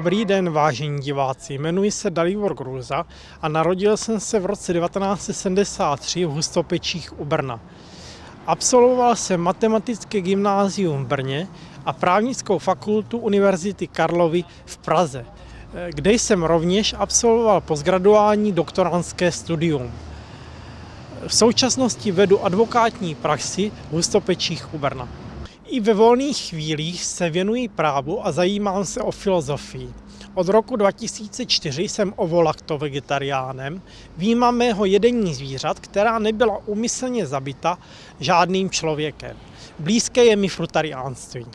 Dobrý den, vážení diváci. Jmenuji se Dalibor Gruza a narodil jsem se v roce 1973 v Hustopečích u Brna. Absolvoval jsem matematické gymnázium v Brně a právnickou fakultu Univerzity Karlovy v Praze, kde jsem rovněž absolvoval postgraduální doktorantské studium. V současnosti vedu advokátní praxi v Hustopečích u Brna. I ve volných chvílích se věnuji právu a zajímám se o filozofii. Od roku 2004 jsem ovolakto vegetariánem, výjima mého jedení zvířat, která nebyla umyslně zabita žádným člověkem. Blízké je mi frutariánství.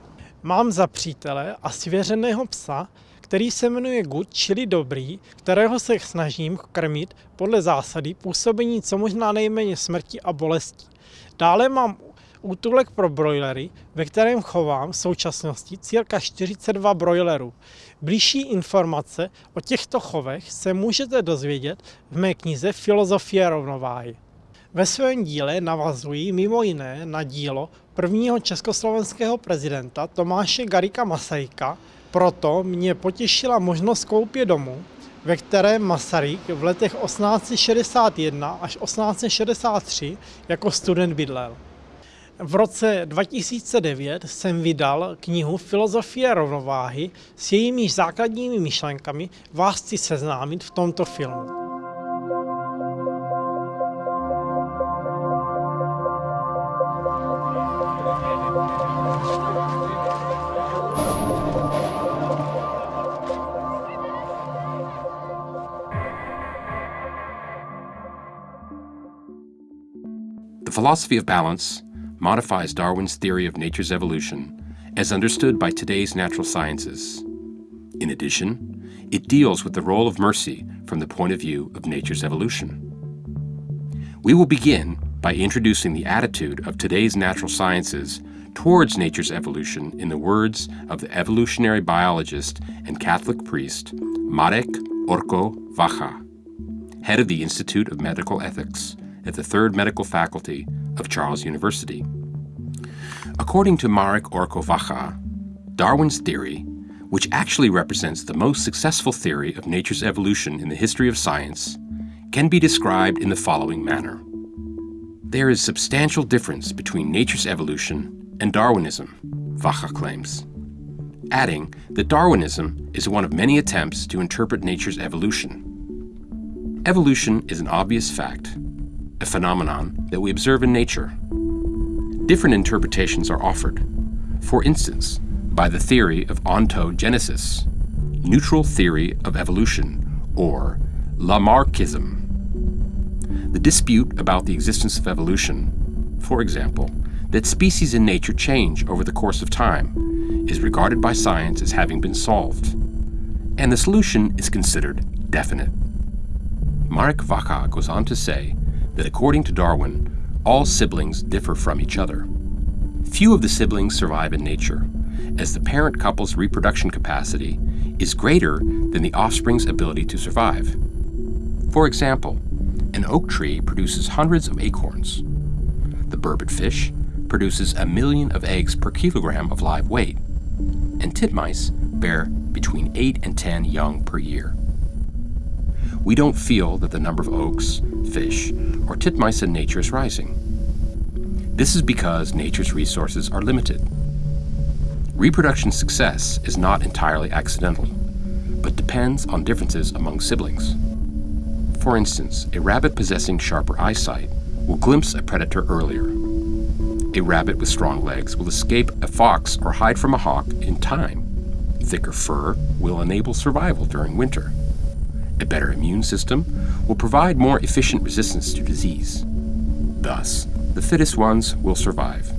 Mám za přítele a svěřeného psa, který se jmenuje Good, čili dobrý, kterého se snažím krmit podle zásady působení co možná nejméně smrti a bolesti. Dále mám útulek pro brojlery, ve kterém chovám v současnosti cirka 42 brojlerů. Blížší informace o těchto chovech se můžete dozvědět v mé knize Filozofie rovnováhy. Ve svém díle navazují mimo jiné na dílo prvního československého prezidenta Tomáše Garika Masajka, proto mě potěšila možnost koupě domu, ve kterém Masaryk v letech 1861 až 1863 jako student bydlel. V roce 2009 jsem vydal knihu Filozofie rovnováhy s jejími základními myšlenkami vás chci seznámit v tomto filmu. The philosophy of balance modifies Darwin's theory of nature's evolution as understood by today's natural sciences. In addition, it deals with the role of mercy from the point of view of nature's evolution. We will begin by introducing the attitude of today's natural sciences towards nature's evolution in the words of the evolutionary biologist and Catholic priest Marek Orko Vacha, head of the Institute of Medical Ethics at the Third Medical Faculty of Charles University. According to Marek Orko Vacha, Darwin's theory, which actually represents the most successful theory of nature's evolution in the history of science, can be described in the following manner. There is substantial difference between nature's evolution and Darwinism, Vacha claims, adding that Darwinism is one of many attempts to interpret nature's evolution. Evolution is an obvious fact, a phenomenon that we observe in nature. Different interpretations are offered. For instance, by the theory of ontogenesis, neutral theory of evolution, or Lamarckism. The dispute about the existence of evolution, for example, that species in nature change over the course of time, is regarded by science as having been solved, and the solution is considered definite. Marek Vacha goes on to say that according to Darwin, all siblings differ from each other. Few of the siblings survive in nature, as the parent couple's reproduction capacity is greater than the offspring's ability to survive. For example, an oak tree produces hundreds of acorns. The burbot fish produces a million of eggs per kilogram of live weight, and titmice bear between 8 and 10 young per year we don't feel that the number of oaks, fish, or titmice in nature is rising. This is because nature's resources are limited. Reproduction success is not entirely accidental, but depends on differences among siblings. For instance, a rabbit possessing sharper eyesight will glimpse a predator earlier. A rabbit with strong legs will escape a fox or hide from a hawk in time. Thicker fur will enable survival during winter. A better immune system will provide more efficient resistance to disease. Thus, the fittest ones will survive.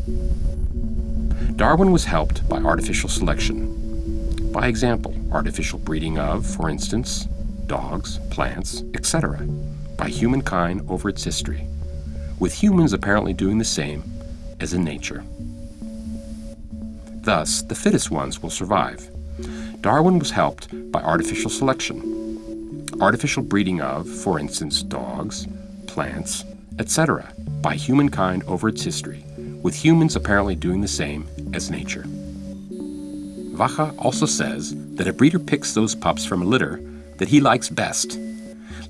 Darwin was helped by artificial selection. By example, artificial breeding of, for instance, dogs, plants, etc., by humankind over its history, with humans apparently doing the same as in nature. Thus, the fittest ones will survive. Darwin was helped by artificial selection, artificial breeding of, for instance, dogs, plants, etc., by humankind over its history, with humans apparently doing the same as nature. Vacha also says that a breeder picks those pups from a litter that he likes best,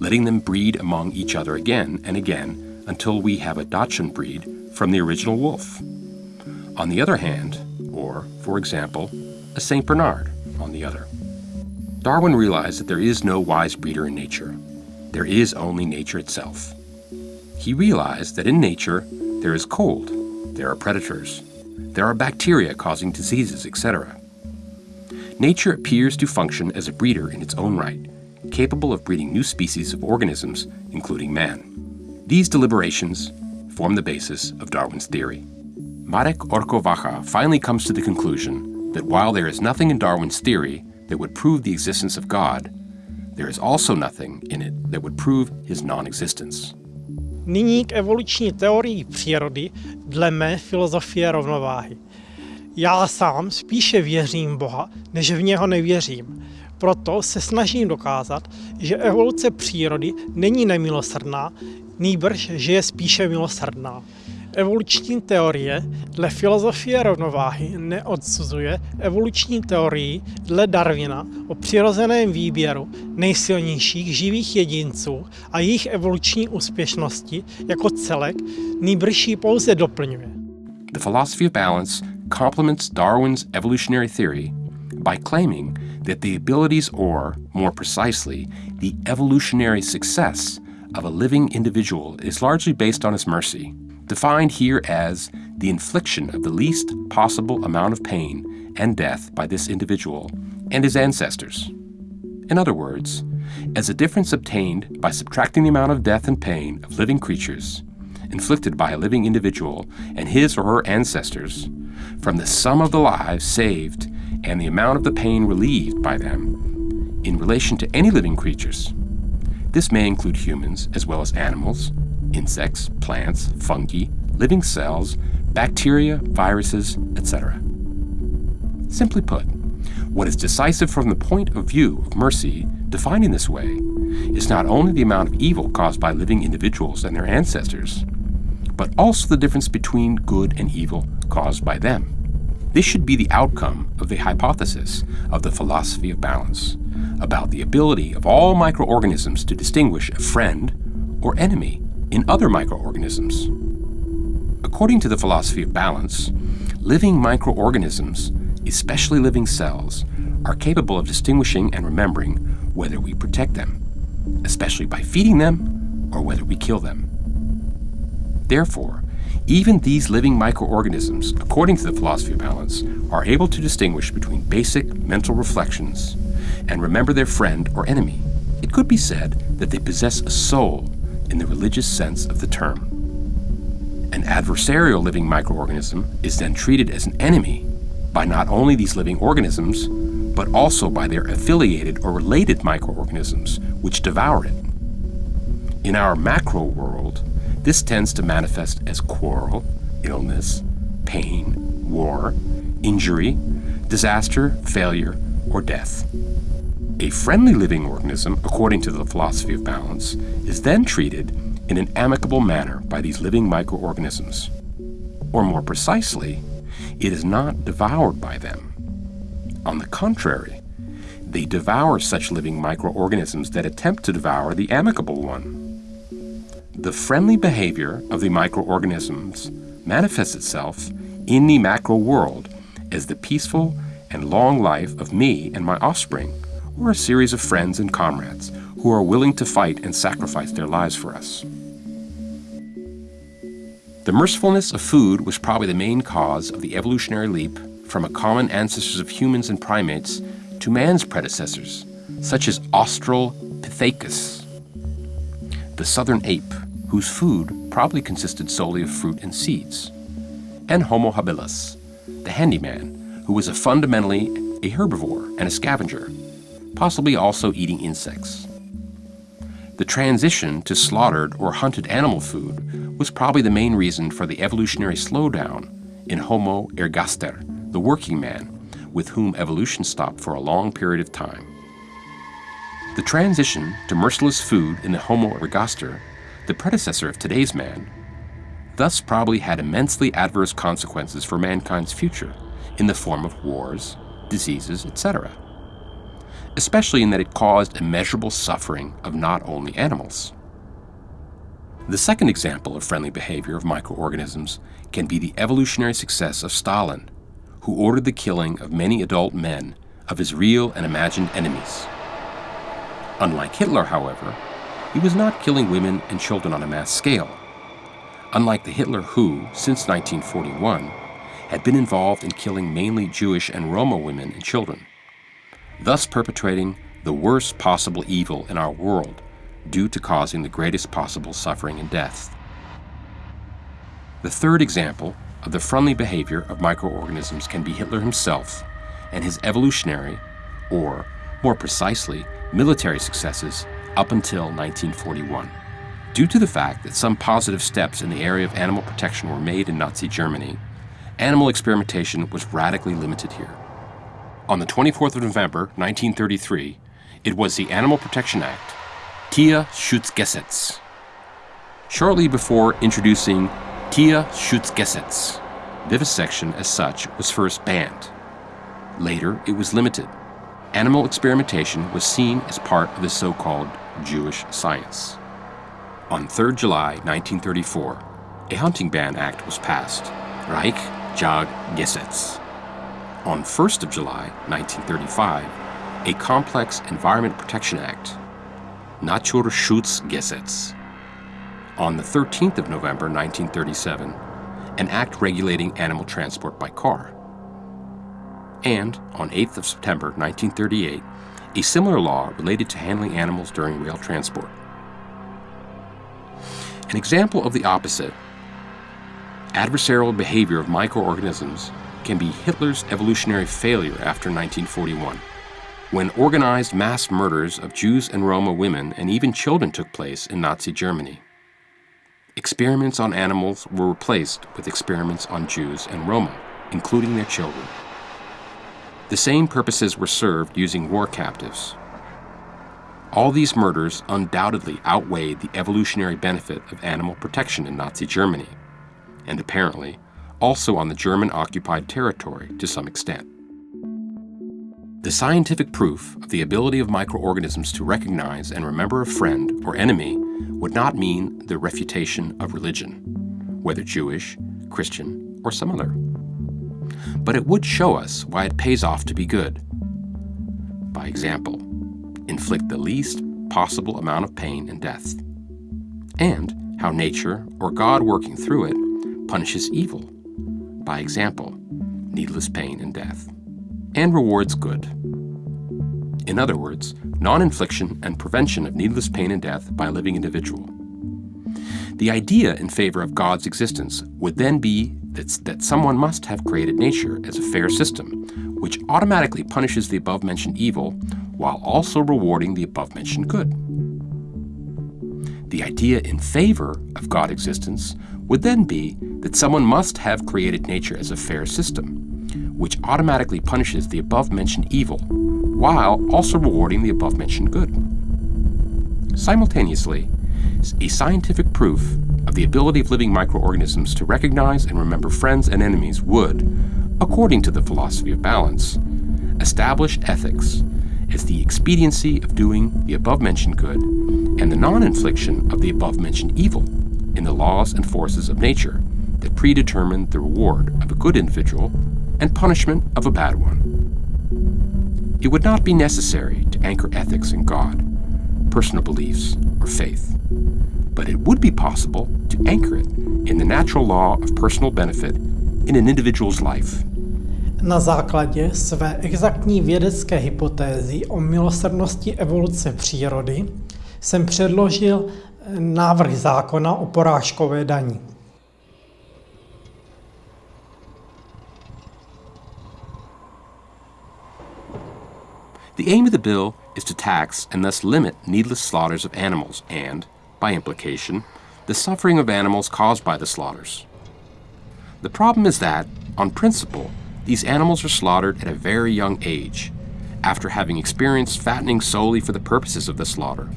letting them breed among each other again and again until we have a Dachshund breed from the original wolf. On the other hand, or, for example, a St. Bernard on the other. Darwin realized that there is no wise breeder in nature. There is only nature itself. He realized that in nature there is cold, there are predators, there are bacteria causing diseases, etc. Nature appears to function as a breeder in its own right, capable of breeding new species of organisms, including man. These deliberations form the basis of Darwin's theory. Marek Orko Vacha finally comes to the conclusion that while there is nothing in Darwin's theory that would prove the existence of God, there is also nothing in it that would prove his non-existence. Nyní k evoluční teorii přírody dle mé filozofie rovnováhy. Já sám spíše věřím Boha, než v něho nevěřím. Proto se snažím dokázat, že evoluce přírody není nemilosrdná, nýbrž, že je spíše milosrdná. Evoluční teorie dle filozofie rovnováhy neodsuzuje evoluční teorii dle Darwina o přirozeném výběru nejsilnějších živých jedinců a jejich evoluční úspěšnosti jako celek, nýbrž pouze doplňuje. The philosophy of balance complements Darwin's evolutionary theory by claiming that the abilities or, more precisely, the evolutionary success of a living individual is largely based on his mercy defined here as the infliction of the least possible amount of pain and death by this individual and his ancestors. In other words, as a difference obtained by subtracting the amount of death and pain of living creatures inflicted by a living individual and his or her ancestors from the sum of the lives saved and the amount of the pain relieved by them in relation to any living creatures. This may include humans as well as animals, insects, plants, fungi, living cells, bacteria, viruses, etc. Simply put, what is decisive from the point of view of mercy, defined in this way, is not only the amount of evil caused by living individuals and their ancestors, but also the difference between good and evil caused by them. This should be the outcome of the hypothesis of the philosophy of balance about the ability of all microorganisms to distinguish a friend or enemy in other microorganisms. According to the philosophy of balance, living microorganisms, especially living cells, are capable of distinguishing and remembering whether we protect them, especially by feeding them or whether we kill them. Therefore, even these living microorganisms, according to the philosophy of balance, are able to distinguish between basic mental reflections and remember their friend or enemy. It could be said that they possess a soul in the religious sense of the term. An adversarial living microorganism is then treated as an enemy by not only these living organisms, but also by their affiliated or related microorganisms, which devour it. In our macro world, this tends to manifest as quarrel, illness, pain, war, injury, disaster, failure, or death. A friendly living organism, according to the philosophy of balance, is then treated in an amicable manner by these living microorganisms. Or more precisely, it is not devoured by them. On the contrary, they devour such living microorganisms that attempt to devour the amicable one. The friendly behavior of the microorganisms manifests itself in the macro world as the peaceful and long life of me and my offspring or a series of friends and comrades who are willing to fight and sacrifice their lives for us. The mercifulness of food was probably the main cause of the evolutionary leap from a common ancestors of humans and primates to man's predecessors, such as Australopithecus, the southern ape, whose food probably consisted solely of fruit and seeds, and Homo habilis, the handyman, who was a fundamentally a herbivore and a scavenger, possibly also eating insects. The transition to slaughtered or hunted animal food was probably the main reason for the evolutionary slowdown in Homo ergaster, the working man, with whom evolution stopped for a long period of time. The transition to merciless food in the Homo ergaster, the predecessor of today's man, thus probably had immensely adverse consequences for mankind's future in the form of wars, diseases, etc. Especially in that it caused immeasurable suffering of not only animals. The second example of friendly behavior of microorganisms can be the evolutionary success of Stalin, who ordered the killing of many adult men of his real and imagined enemies. Unlike Hitler, however, he was not killing women and children on a mass scale. Unlike the Hitler who, since 1941, had been involved in killing mainly Jewish and Roma women and children, thus perpetrating the worst possible evil in our world due to causing the greatest possible suffering and death. The third example of the friendly behavior of microorganisms can be Hitler himself and his evolutionary, or more precisely, military successes up until 1941. Due to the fact that some positive steps in the area of animal protection were made in Nazi Germany, animal experimentation was radically limited here. On the 24th of November, 1933, it was the Animal Protection Act, Tierschutzgesetz. Shortly before introducing Tierschutzgesetz, vivisection as such was first banned. Later, it was limited. Animal experimentation was seen as part of the so called Jewish science. On 3 July 1934, a hunting ban act was passed, Reich Jag Gesetz. On 1st of July 1935, a complex Environment Protection Act, Naturschutzgesetz. On the 13th of November 1937, an act regulating animal transport by car. And on 8th of September 1938, a similar law related to handling animals during rail transport. An example of the opposite, adversarial behavior of microorganisms, can be Hitler's evolutionary failure after 1941, when organized mass murders of Jews and Roma women and even children took place in Nazi Germany. Experiments on animals were replaced with experiments on Jews and Roma, including their children. The same purposes were served using war captives. All these murders undoubtedly outweighed the evolutionary benefit of animal protection in Nazi Germany, and apparently also on the German occupied territory to some extent. The scientific proof of the ability of microorganisms to recognize and remember a friend or enemy would not mean the refutation of religion, whether Jewish, Christian, or some other. But it would show us why it pays off to be good. By example, inflict the least possible amount of pain and death, and how nature, or God working through it, punishes evil by example, needless pain and death, and rewards good. In other words, non infliction and prevention of needless pain and death by a living individual. The idea in favor of God's existence would then be that, that someone must have created nature as a fair system, which automatically punishes the above mentioned evil while also rewarding the above mentioned good. The idea in favor of God existence would then be that someone must have created nature as a fair system, which automatically punishes the above mentioned evil while also rewarding the above mentioned good. Simultaneously, a scientific proof of the ability of living microorganisms to recognize and remember friends and enemies would, according to the philosophy of balance, establish ethics as the expediency of doing the above mentioned good and the non infliction of the above mentioned evil in the laws and forces of nature that predetermine the reward of a good individual and punishment of a bad one. It would not be necessary to anchor ethics in God, personal beliefs, or faith, but it would be possible to anchor it in the natural law of personal benefit in an individual's life. Na základě své exaktní vědecké hypotézy o milosrdnosti evoluce přírody jsem předložil návrh zákona o porážkové daní. The aim of the bill is to tax and thus limit needless slaughters of animals and, by implication, the suffering of animals caused by the slaughters. The problem is that, on principle, these animals are slaughtered at a very young age, after having experienced fattening solely for the purposes of the slaughter,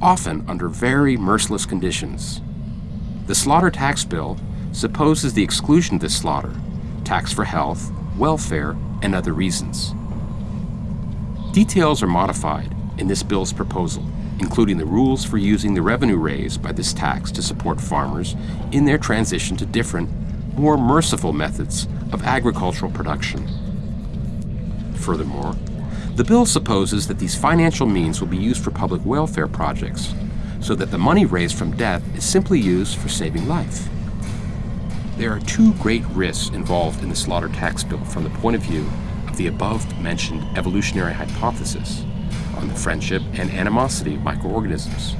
often under very merciless conditions. The slaughter tax bill supposes the exclusion of this slaughter, tax for health, welfare, and other reasons. Details are modified in this bill's proposal, including the rules for using the revenue raised by this tax to support farmers in their transition to different, more merciful methods of agricultural production. Furthermore, the bill supposes that these financial means will be used for public welfare projects, so that the money raised from death is simply used for saving life. There are two great risks involved in the slaughter tax bill from the point of view of the above mentioned evolutionary hypothesis on the friendship and animosity of microorganisms.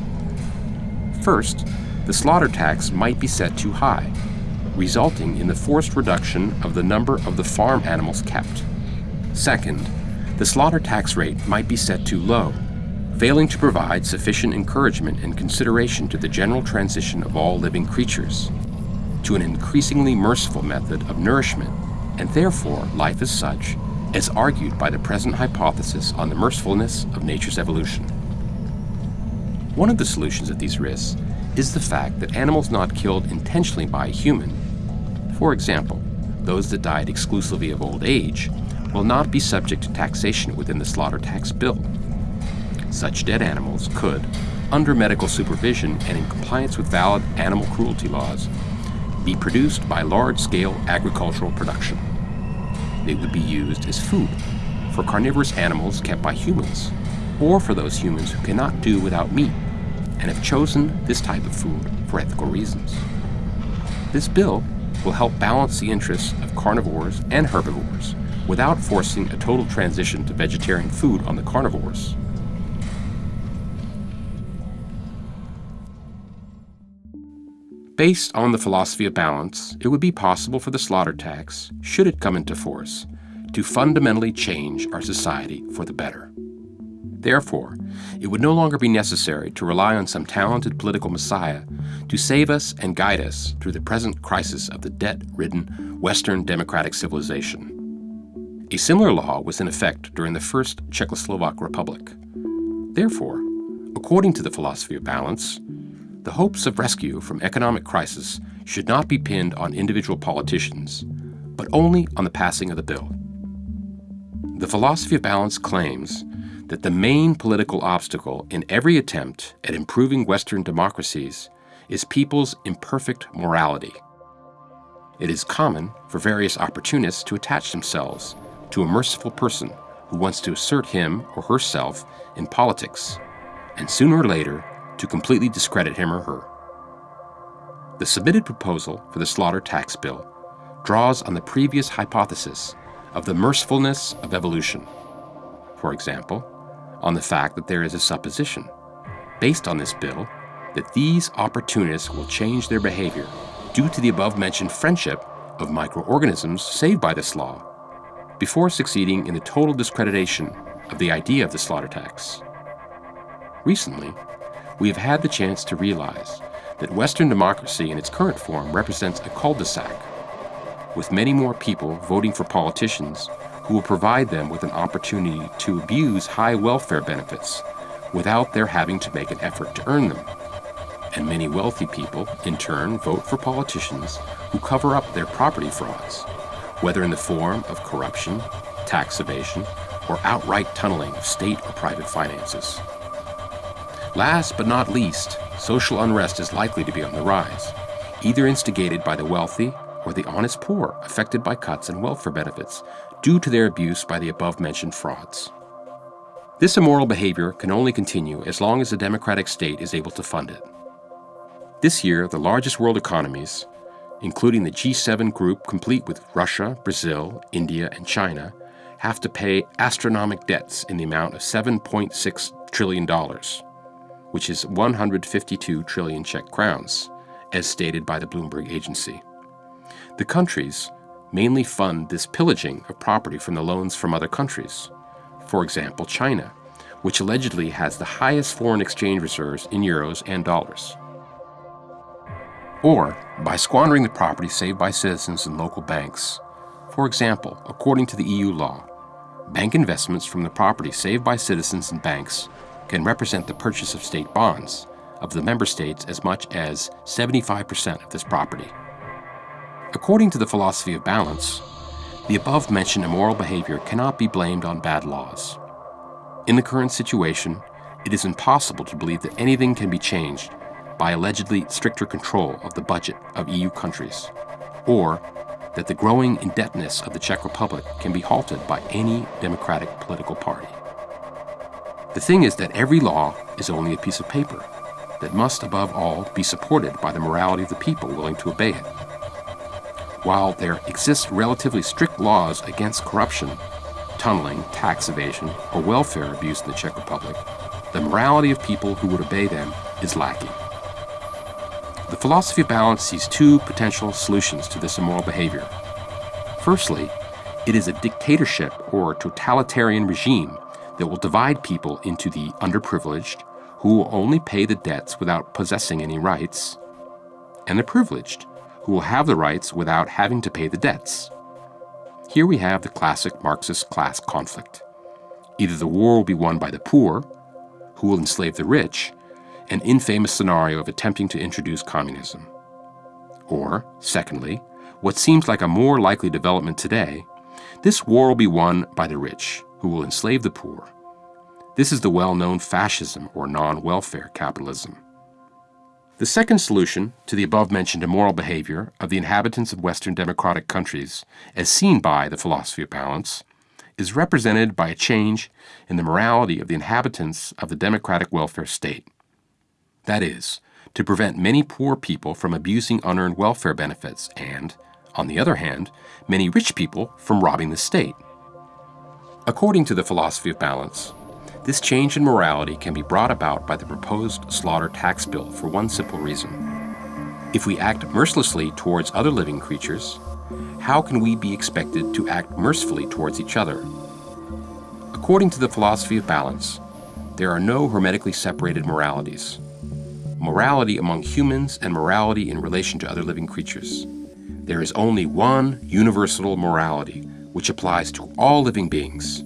First, the slaughter tax might be set too high, resulting in the forced reduction of the number of the farm animals kept. Second, the slaughter tax rate might be set too low, failing to provide sufficient encouragement and consideration to the general transition of all living creatures to an increasingly merciful method of nourishment, and therefore life as such, as argued by the present hypothesis on the mercifulness of nature's evolution. One of the solutions of these risks is the fact that animals not killed intentionally by a human, for example, those that died exclusively of old age, will not be subject to taxation within the slaughter tax bill. Such dead animals could, under medical supervision and in compliance with valid animal cruelty laws, be produced by large-scale agricultural production. They would be used as food for carnivorous animals kept by humans, or for those humans who cannot do without meat and have chosen this type of food for ethical reasons. This bill will help balance the interests of carnivores and herbivores without forcing a total transition to vegetarian food on the carnivores. Based on the philosophy of balance, it would be possible for the slaughter tax, should it come into force, to fundamentally change our society for the better. Therefore, it would no longer be necessary to rely on some talented political messiah to save us and guide us through the present crisis of the debt-ridden Western democratic civilization. A similar law was in effect during the First Czechoslovak Republic. Therefore, according to the philosophy of balance, the hopes of rescue from economic crisis should not be pinned on individual politicians, but only on the passing of the bill. The philosophy of balance claims that the main political obstacle in every attempt at improving Western democracies is people's imperfect morality. It is common for various opportunists to attach themselves to a merciful person who wants to assert him or herself in politics, and sooner or later to completely discredit him or her. The submitted proposal for the slaughter tax bill draws on the previous hypothesis of the mercifulness of evolution. For example, on the fact that there is a supposition, based on this bill, that these opportunists will change their behavior due to the above-mentioned friendship of microorganisms saved by this law before succeeding in the total discreditation of the idea of the slaughter tax. Recently, we have had the chance to realize that Western democracy in its current form represents a cul-de-sac, with many more people voting for politicians who will provide them with an opportunity to abuse high welfare benefits without their having to make an effort to earn them. And many wealthy people, in turn, vote for politicians who cover up their property frauds whether in the form of corruption, tax evasion, or outright tunneling of state or private finances. Last but not least, social unrest is likely to be on the rise, either instigated by the wealthy or the honest poor affected by cuts in welfare benefits due to their abuse by the above-mentioned frauds. This immoral behavior can only continue as long as the democratic state is able to fund it. This year, the largest world economies, including the G7 group complete with Russia, Brazil, India, and China, have to pay astronomical debts in the amount of $7.6 trillion, which is 152 trillion Czech crowns, as stated by the Bloomberg agency. The countries mainly fund this pillaging of property from the loans from other countries. For example, China, which allegedly has the highest foreign exchange reserves in euros and dollars or by squandering the property saved by citizens and local banks. For example, according to the EU law, bank investments from the property saved by citizens and banks can represent the purchase of state bonds of the member states as much as 75% of this property. According to the philosophy of balance, the above-mentioned immoral behavior cannot be blamed on bad laws. In the current situation, it is impossible to believe that anything can be changed by allegedly stricter control of the budget of EU countries, or that the growing indebtedness of the Czech Republic can be halted by any democratic political party. The thing is that every law is only a piece of paper that must, above all, be supported by the morality of the people willing to obey it. While there exist relatively strict laws against corruption, tunneling, tax evasion, or welfare abuse in the Czech Republic, the morality of people who would obey them is lacking. The philosophy of balance sees two potential solutions to this immoral behavior. Firstly, it is a dictatorship or totalitarian regime that will divide people into the underprivileged, who will only pay the debts without possessing any rights, and the privileged, who will have the rights without having to pay the debts. Here we have the classic Marxist class conflict. Either the war will be won by the poor, who will enslave the rich, an infamous scenario of attempting to introduce communism. Or, secondly, what seems like a more likely development today, this war will be won by the rich, who will enslave the poor. This is the well-known fascism or non-welfare capitalism. The second solution to the above-mentioned immoral behavior of the inhabitants of Western democratic countries, as seen by the philosophy of balance, is represented by a change in the morality of the inhabitants of the democratic welfare state. That is, to prevent many poor people from abusing unearned welfare benefits and, on the other hand, many rich people from robbing the state. According to the philosophy of balance, this change in morality can be brought about by the proposed slaughter tax bill for one simple reason. If we act mercilessly towards other living creatures, how can we be expected to act mercifully towards each other? According to the philosophy of balance, there are no hermetically separated moralities morality among humans and morality in relation to other living creatures. There is only one universal morality, which applies to all living beings.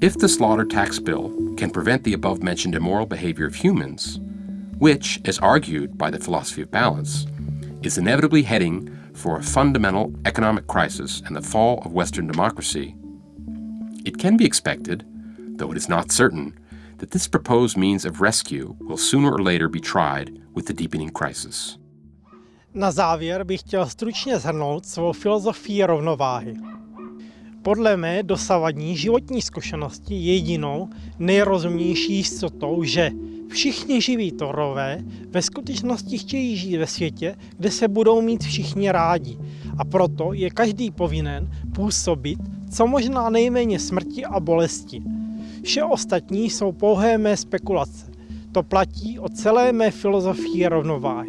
If the slaughter tax bill can prevent the above-mentioned immoral behavior of humans, which, as argued by the philosophy of balance, is inevitably heading for a fundamental economic crisis and the fall of Western democracy, it can be expected, though it is not certain, that this proposed means of rescue will sooner or later be tried with the deepening crisis. Na závěr bych chtěl stručně zhrnout svou filozofii rovnováhy. Podle mé dosavadní životní zkušenosti jedinou nejrozumnější jistotou, že všichni živí torové ve skutečnosti chtějí žít ve světě, kde se budou mít všichni rádi. A proto je každý povinen působit co možná nejméně smrti a bolesti – Vše ostatní jsou pouhé mé spekulace. To platí o celé mé filozofii rovnováhy.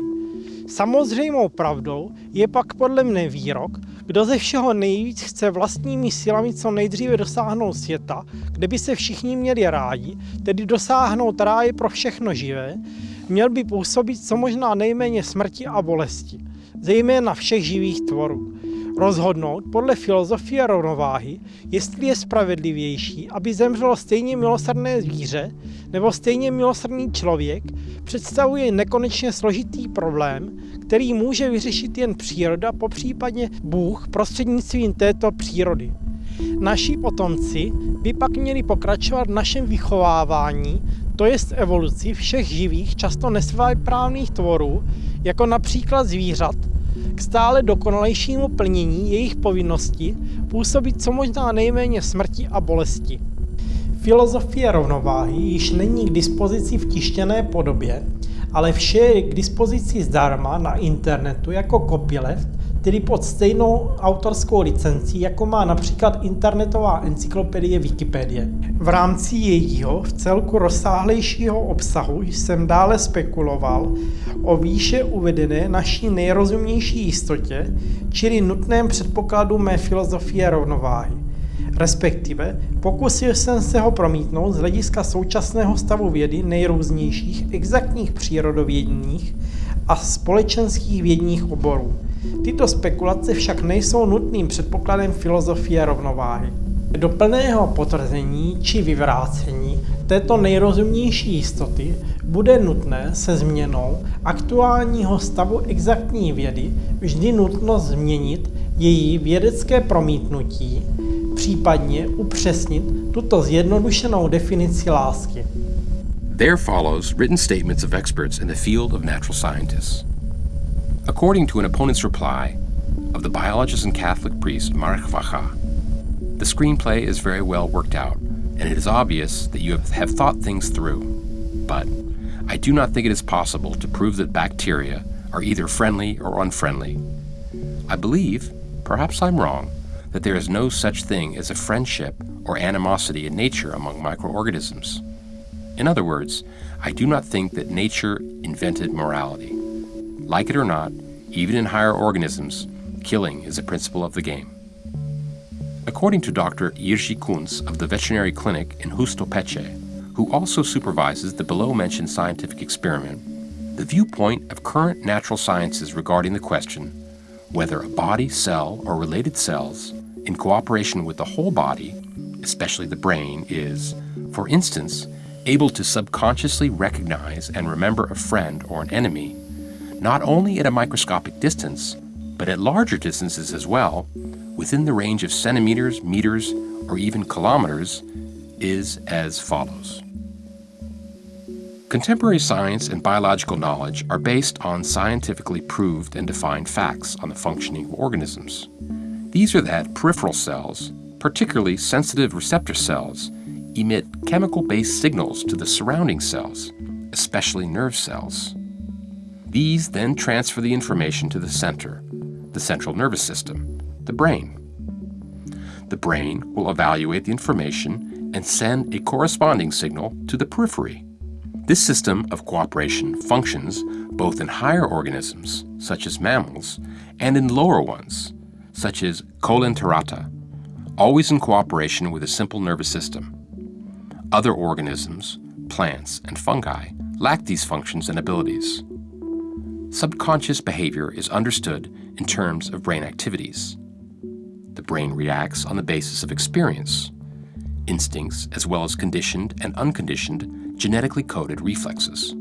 Samozřejmou pravdou je pak podle mne výrok, kdo ze všeho nejvíc chce vlastními silami co nejdříve dosáhnout světa, kde by se všichni měli rádi, tedy dosáhnout ráje pro všechno živé, měl by působit co možná nejméně smrti a bolesti, zejména všech živých tvorů rozhodnout podle filozofie rovnováhy, jestli je spravedlivější, aby zemřelo stejně milosrdné zvíře nebo stejně milosrdný člověk, představuje nekonečně složitý problém, který může vyřešit jen příroda, po případě Bůh prostřednictvím této přírody. Naši potomci by pak měli pokračovat v našem vychovávání, to jest evoluci všech živých, často nesvéprávných tvorů, jako například zvířat, k stále dokonalejšímu plnění jejich povinnosti působit co možná nejméně smrti a bolesti. Filozofie rovnováhy již není k dispozici v tištěné podobě, ale vše je k dispozici zdarma na internetu jako copyleft tedy pod stejnou autorskou licencí, jako má například internetová encyklopedie Wikipedie. V rámci jejího v celku rozsáhlejšího obsahu jsem dále spekuloval o výše uvedené naší nejrozumnější jistotě, čili nutném předpokladu mé filozofie rovnováhy. Respektive pokusil jsem se ho promítnout z hlediska současného stavu vědy nejrůznějších exaktních přírodovědních a společenských vědních oborů. Tyto spekulace však nejsou nutným předpokladem filozofie rovnováhy. Do plného potvrzení či vyvrácení této nejrozumnější jistoty bude nutné se změnou aktuálního stavu exaktní vědy vždy nutno změnit její vědecké promítnutí, případně upřesnit tuto zjednodušenou definici lásky. There follows written statements of experts in the field of natural scientists. According to an opponent's reply of the biologist and Catholic priest Mark Vacha, the screenplay is very well worked out, and it is obvious that you have thought things through. But I do not think it is possible to prove that bacteria are either friendly or unfriendly. I believe, perhaps I'm wrong, that there is no such thing as a friendship or animosity in nature among microorganisms. In other words, I do not think that nature invented morality. Like it or not, even in higher organisms, killing is a principle of the game. According to Dr. Jiří Kunz of the veterinary clinic in Hustopeče, who also supervises the below mentioned scientific experiment, the viewpoint of current natural sciences regarding the question whether a body, cell, or related cells, in cooperation with the whole body, especially the brain, is, for instance, able to subconsciously recognize and remember a friend or an enemy, not only at a microscopic distance, but at larger distances as well, within the range of centimeters, meters, or even kilometers, is as follows. Contemporary science and biological knowledge are based on scientifically proved and defined facts on the functioning of organisms. These are that peripheral cells, particularly sensitive receptor cells, emit chemical based signals to the surrounding cells, especially nerve cells. These then transfer the information to the center, the central nervous system, the brain. The brain will evaluate the information and send a corresponding signal to the periphery. This system of cooperation functions both in higher organisms, such as mammals, and in lower ones, such as Coelenterata, always in cooperation with a simple nervous system. Other organisms, plants, and fungi lack these functions and abilities. Subconscious behavior is understood in terms of brain activities. The brain reacts on the basis of experience, instincts, as well as conditioned and unconditioned genetically coded reflexes.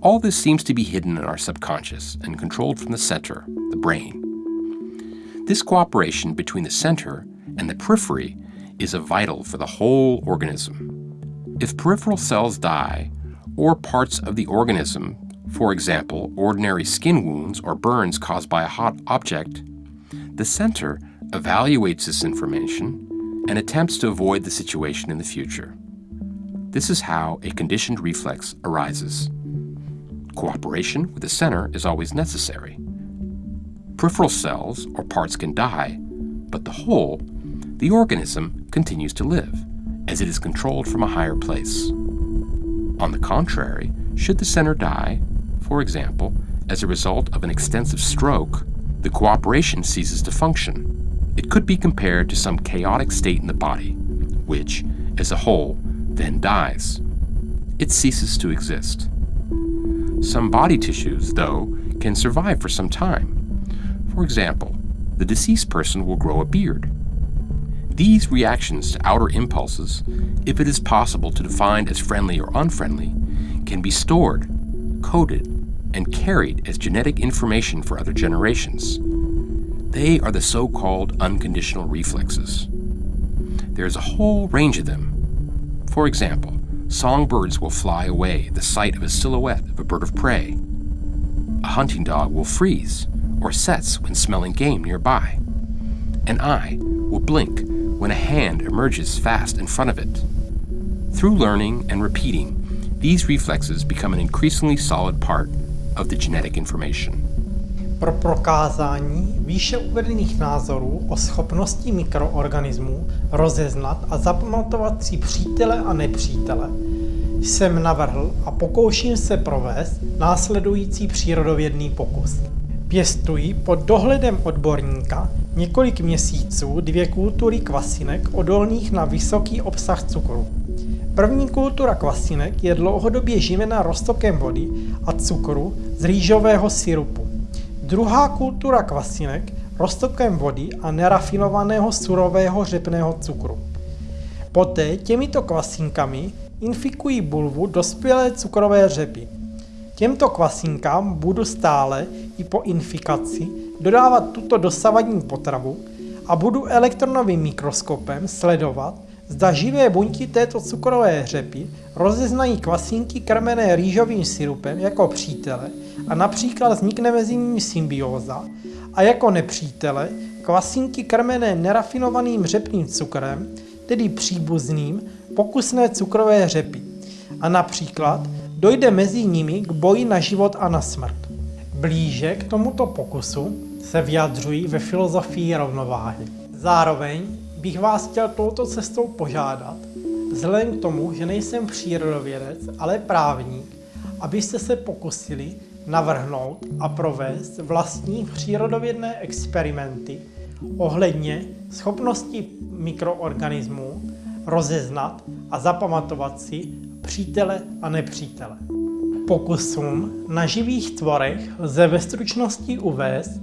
All this seems to be hidden in our subconscious and controlled from the center, the brain. This cooperation between the center and the periphery is a vital for the whole organism. If peripheral cells die, or parts of the organism, for example, ordinary skin wounds or burns caused by a hot object, the center evaluates this information and attempts to avoid the situation in the future. This is how a conditioned reflex arises. Cooperation with the center is always necessary. Peripheral cells or parts can die, but the whole, the organism, continues to live, as it is controlled from a higher place. On the contrary, should the center die, for example, as a result of an extensive stroke, the cooperation ceases to function. It could be compared to some chaotic state in the body, which, as a whole, then dies. It ceases to exist. Some body tissues, though, can survive for some time. For example, the deceased person will grow a beard. These reactions to outer impulses, if it is possible to define as friendly or unfriendly, can be stored, coded, and carried as genetic information for other generations. They are the so called unconditional reflexes. There is a whole range of them, for example, songbirds will fly away the sight of a silhouette of a bird of prey. A hunting dog will freeze or sets when smelling game nearby. An eye will blink when a hand emerges fast in front of it. Through learning and repeating, these reflexes become an increasingly solid part of the genetic information. Pro prokázání výše uvedených názorů o schopnosti mikroorganismů rozeznat a zapamatovat si přítele a nepřítele jsem navrhl a pokouším se provést následující přírodovědný pokus. Pěstuji pod dohledem odborníka několik měsíců dvě kultury kvasinek odolných na vysoký obsah cukru. První kultura kvasinek je dlouhodobě živena roztokem vody a cukru z rýžového syrupu. Druhá kultura kvasinek roztokem vody a nerafinovaného surového řepného cukru. Poté těmito kvasinkami infikují bulvu dospělé cukrové řepy. Těmto kvasinkám budu stále i po infikaci dodávat tuto dosavadní potravu a budu elektronovým mikroskopem sledovat, zda živé buňky této cukrové řepy rozeznají kvasínky krmené rýžovým syrupem jako přítele a například vznikne mezi nimi symbióza a jako nepřítele kvasínky krmené nerafinovaným řepným cukrem, tedy příbuzným pokusné cukrové řepy. A například dojde mezi nimi k boji na život a na smrt. Blíže k tomuto pokusu se vyjadřují ve filozofii rovnováhy. Zároveň bych vás chtěl touto cestou požádat, vzhledem k tomu, že nejsem přírodovědec, ale právník, abyste se pokusili navrhnout a provést vlastní přírodovědné experimenty ohledně schopnosti mikroorganismů rozeznat a zapamatovat si přítele a nepřítele. Pokusům na živých tvorech lze ve stručnosti uvést,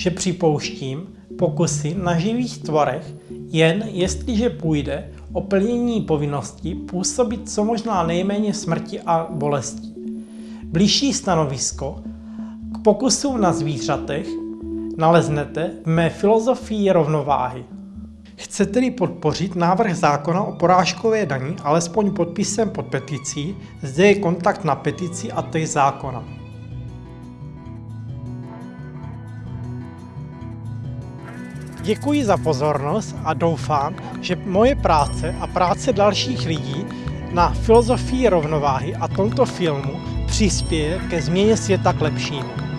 že připouštím pokusy na živých tvorech jen jestliže půjde o plnění povinnosti působit co možná nejméně smrti a bolesti. Blížší stanovisko k pokusům na zvířatech naleznete v mé filozofii rovnováhy. Chcete-li podpořit návrh zákona o porážkové daní alespoň podpisem pod peticí, zde je kontakt na petici a text zákona. Děkuji za pozornost a doufám, že moje práce a práce dalších lidí na filozofii rovnováhy a tomto filmu přispěje ke změně světa k lepšímu.